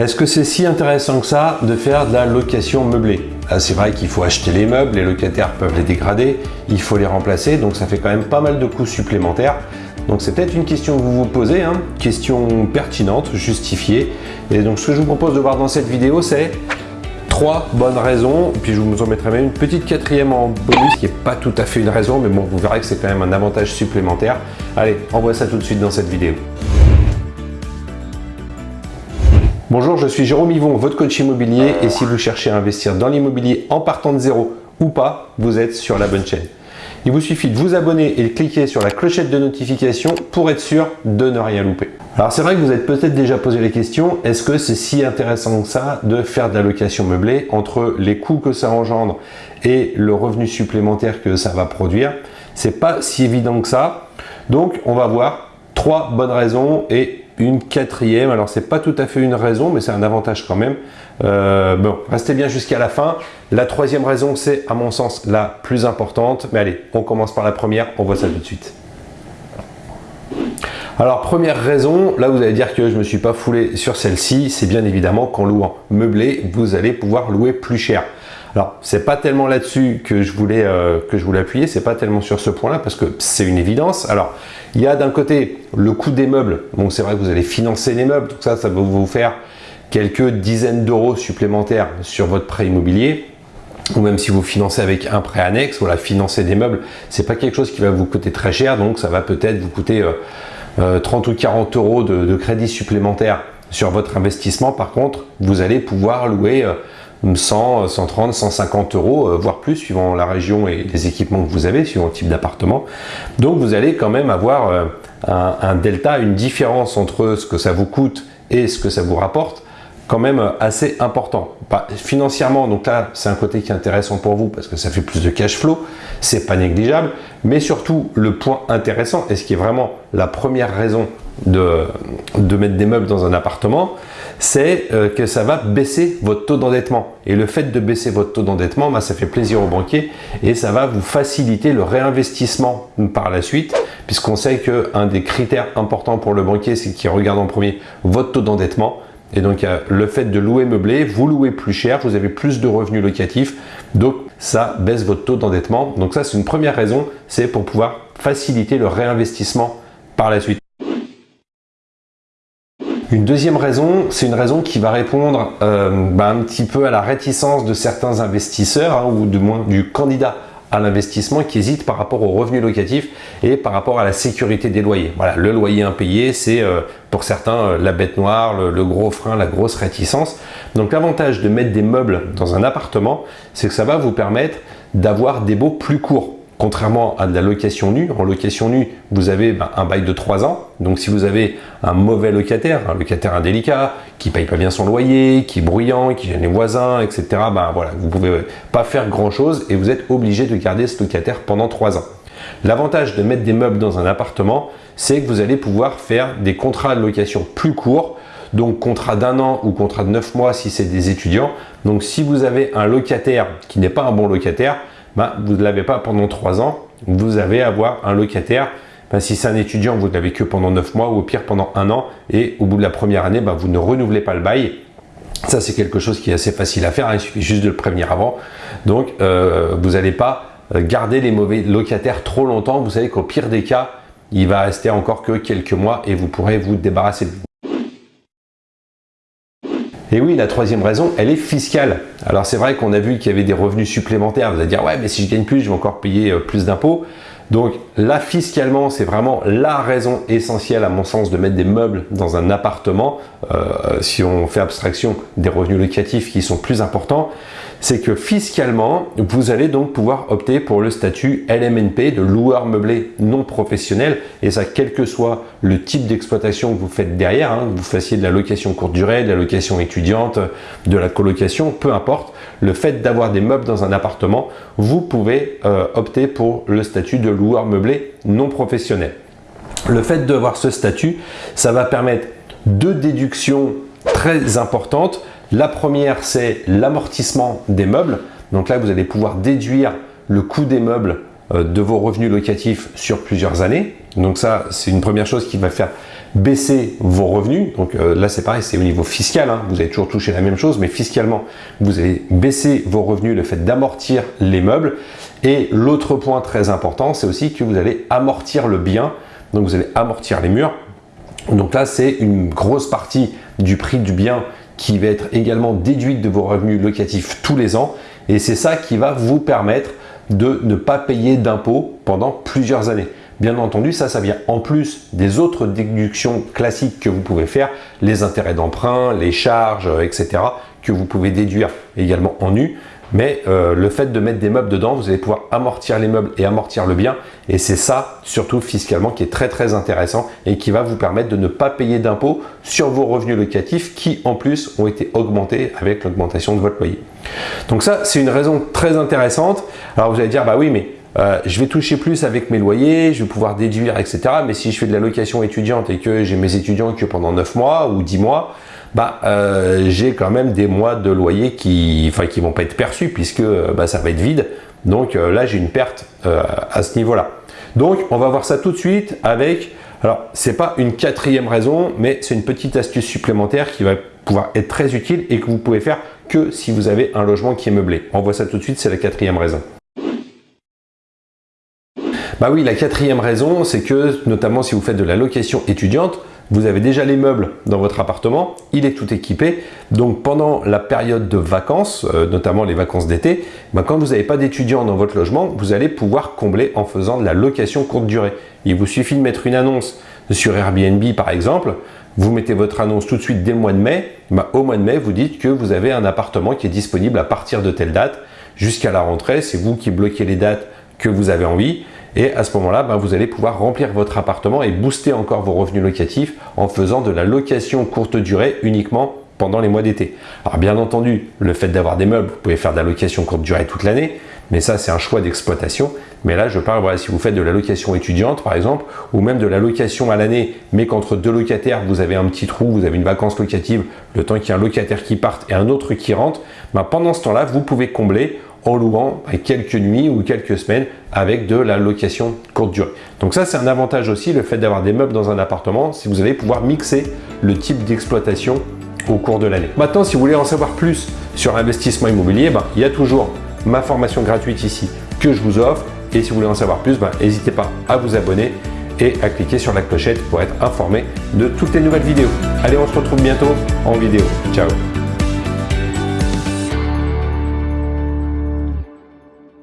Est-ce que c'est si intéressant que ça de faire de la location meublée? Ah, C'est vrai qu'il faut acheter les meubles, les locataires peuvent les dégrader, il faut les remplacer, donc ça fait quand même pas mal de coûts supplémentaires. Donc c'est peut-être une question que vous vous posez, hein, question pertinente, justifiée. Et donc ce que je vous propose de voir dans cette vidéo, c'est trois bonnes raisons, puis je vous en mettrai même une petite quatrième en bonus qui n'est pas tout à fait une raison, mais bon, vous verrez que c'est quand même un avantage supplémentaire. Allez, on voit ça tout de suite dans cette vidéo. Bonjour, je suis Jérôme Yvon, votre coach immobilier et si vous cherchez à investir dans l'immobilier en partant de zéro ou pas, vous êtes sur la bonne chaîne. Il vous suffit de vous abonner et de cliquer sur la clochette de notification pour être sûr de ne rien louper. Alors c'est vrai que vous êtes peut-être déjà posé les questions, est-ce que c'est si intéressant que ça de faire de la location meublée entre les coûts que ça engendre et le revenu supplémentaire que ça va produire? C'est pas si évident que ça. Donc on va voir trois bonnes raisons et une quatrième, alors c'est pas tout à fait une raison, mais c'est un avantage quand même. Euh, bon, restez bien jusqu'à la fin. La troisième raison, c'est à mon sens la plus importante. Mais allez, on commence par la première, on voit ça tout de suite. Alors première raison, là vous allez dire que je ne me suis pas foulé sur celle-ci, c'est bien évidemment qu'en louant meublé, vous allez pouvoir louer plus cher. Alors, c'est pas tellement là-dessus que je voulais euh, que je voulais appuyer, c'est pas tellement sur ce point-là parce que c'est une évidence. Alors, il y a d'un côté le coût des meubles. Bon, c'est vrai que vous allez financer les meubles, tout ça, ça va vous faire quelques dizaines d'euros supplémentaires sur votre prêt immobilier ou même si vous financez avec un prêt annexe, voilà, financer des meubles, c'est pas quelque chose qui va vous coûter très cher, donc ça va peut-être vous coûter 30 euh, euh, ou 40 euros de, crédit supplémentaire sur votre investissement. Par contre, vous allez pouvoir louer 100, 130, 150 euros, euh, voire plus, suivant la région et les équipements que vous avez, suivant le type d'appartement. Donc vous allez quand même avoir euh, un, delta, une différence entre ce que ça vous coûte et ce que ça vous rapporte, quand même assez important. financièrement, donc là, c'est un côté qui est intéressant pour vous parce que ça fait plus de cash flow, c'est pas négligeable, mais surtout le point intéressant, et ce qui est vraiment la première raison de, de mettre des meubles dans un appartement, c'est euh, que ça va baisser votre taux d'endettement. Et le fait de baisser votre taux d'endettement, bah, ça fait plaisir aux banquiers et ça va vous faciliter le réinvestissement par la suite, puisqu'on sait qu'un des critères importants pour le banquier, c'est qu'il regarde en premier votre taux d'endettement. Et donc, le fait de louer meublé, vous louez plus cher, vous avez plus de revenus locatifs, donc ça baisse votre taux d'endettement. Donc ça, c'est une première raison, c'est pour pouvoir faciliter le réinvestissement par la suite. Une deuxième raison, c'est une raison qui va répondre euh, bah, un petit peu à la réticence de certains investisseurs, hein, ou du moins du candidat à l'investissement qui hésite par rapport aux revenus locatifs et par rapport à la sécurité des loyers. Voilà, le loyer impayé, c'est euh, pour certains euh, la bête noire, le, gros frein, la grosse réticence. Donc l'avantage de mettre des meubles dans un appartement, c'est que ça va vous permettre d'avoir des baux plus courts. Contrairement à de la location nue, en location nue, vous avez ben, un bail de 3 ans. Donc si vous avez un mauvais locataire, un locataire indélicat, qui paye pas bien son loyer, qui est bruyant, qui gêne les voisins, etc., ben voilà, vous pouvez pas faire grand chose et vous êtes obligé de garder ce locataire pendant 3 ans. L'avantage de mettre des meubles dans un appartement, c'est que vous allez pouvoir faire des contrats de location plus courts, donc contrat d'un an ou contrat de 9 mois si c'est des étudiants. Donc si vous avez un locataire qui n'est pas un bon locataire, bah, vous ne l'avez pas pendant trois ans, vous allez avoir un locataire. Bah, si c'est un étudiant, vous ne l'avez que pendant neuf mois ou au pire pendant un an et au bout de la première année, bah, vous ne renouvelez pas le bail. Ça, c'est quelque chose qui est assez facile à faire, hein. il suffit juste de le prévenir avant. Donc, euh, vous n'allez pas euh, garder les mauvais locataires trop longtemps. Vous savez qu'au pire des cas, il va rester encore que quelques mois et vous pourrez vous débarrasser de vous. Et oui, la troisième raison, elle est fiscale. Alors c'est vrai qu'on a vu qu'il y avait des revenus supplémentaires. Vous allez dire, ouais, mais si je gagne plus, je vais encore payer euh, plus d'impôts. Donc là, fiscalement, c'est vraiment la raison essentielle à mon sens de mettre des meubles dans un appartement, euh, si on fait abstraction des revenus locatifs qui sont plus importants, c'est que fiscalement, vous allez donc pouvoir opter pour le statut LMNP de loueur meublé non professionnel et ça quel que soit le type d'exploitation que vous faites derrière, hein, vous fassiez de la location courte durée, de la location étudiante, de la colocation, peu importe, le fait d'avoir des meubles dans un appartement, vous pouvez euh, opter pour le statut de loueur meublé non professionnel. Le fait d'avoir ce statut, ça va permettre deux déductions très importantes la première, c'est l'amortissement des meubles. Donc là, vous allez pouvoir déduire le coût des meubles euh, de vos revenus locatifs sur plusieurs années. Donc ça, c'est une première chose qui va faire baisser vos revenus. Donc euh, là, c'est pareil, c'est au niveau fiscal. Hein. Vous allez toujours toucher la même chose, mais fiscalement, vous allez baisser vos revenus, le fait d'amortir les meubles. Et l'autre point très important, c'est aussi que vous allez amortir le bien. Donc vous allez amortir les murs. Donc là, c'est une grosse partie du prix du bien qui va être également déduite de vos revenus locatifs tous les ans. Et c'est ça qui va vous permettre de ne pas payer d'impôts pendant plusieurs années. Bien entendu, ça, ça vient en plus des autres déductions classiques que vous pouvez faire, les intérêts d'emprunt, les charges, etc., que vous pouvez déduire également en nu. Mais euh, le fait de mettre des meubles dedans, vous allez pouvoir amortir les meubles et amortir le bien. Et c'est ça, surtout fiscalement, qui est très très intéressant et qui va vous permettre de ne pas payer d'impôts sur vos revenus locatifs qui, en plus, ont été augmentés avec l'augmentation de votre loyer. Donc ça, c'est une raison très intéressante. Alors vous allez dire, bah oui, mais euh, je vais toucher plus avec mes loyers, je vais pouvoir déduire, etc. Mais si je fais de la location étudiante et que j'ai mes étudiants que pendant 9 mois ou 10 mois, bah, euh, j'ai quand même des mois de loyer qui enfin, vont pas être perçus puisque euh, bah, ça va être vide. Donc là, j'ai une perte à ce niveau-là. Donc, on va voir ça tout de suite avec, alors, c'est pas une quatrième raison, mais c'est une petite astuce supplémentaire qui va pouvoir être très utile et que vous pouvez faire que si vous avez un logement qui est meublé. On voit ça tout de suite, c'est la quatrième raison. Bah oui, la quatrième raison, c'est que notamment si vous faites de la location étudiante, vous avez déjà les meubles dans votre appartement, il est tout équipé. Donc pendant la période de vacances, euh, notamment les vacances d'été, bah, quand vous n'avez pas d'étudiants dans votre logement, vous allez pouvoir combler en faisant de la location courte durée. Il vous suffit de mettre une annonce sur Airbnb par exemple, vous mettez votre annonce tout de suite dès le mois de mai, bah, au mois de mai, vous dites que vous avez un appartement qui est disponible à partir de telle date jusqu'à la rentrée. C'est vous qui bloquez les dates que vous avez envie. Et à ce moment-là, bah, vous allez pouvoir remplir votre appartement et booster encore vos revenus locatifs en faisant de la location courte durée uniquement pendant les mois d'été. Alors bien entendu, le fait d'avoir des meubles, vous pouvez faire de la location courte durée toute l'année, mais ça c'est un choix d'exploitation. Mais là, je parle, si vous faites de la location étudiante, par exemple, ou même de la location à l'année, mais qu'entre deux locataires, vous avez un petit trou, vous avez une vacance locative, le temps qu'il y ait un locataire qui parte et un autre qui rentre, bah, pendant ce temps-là, vous pouvez combler en louant bah, quelques nuits ou quelques semaines avec de la location courte durée. Donc ça, c'est un avantage aussi, le fait d'avoir des meubles dans un appartement, si vous allez pouvoir mixer le type d'exploitation au cours de l'année. Maintenant, si vous voulez en savoir plus sur l'investissement immobilier, bah, il y a toujours ma formation gratuite ici que je vous offre. Et si vous voulez en savoir plus, ben, n'hésitez pas à vous abonner et à cliquer sur la clochette pour être informé de toutes les nouvelles vidéos. Allez, on se retrouve bientôt en vidéo. Ciao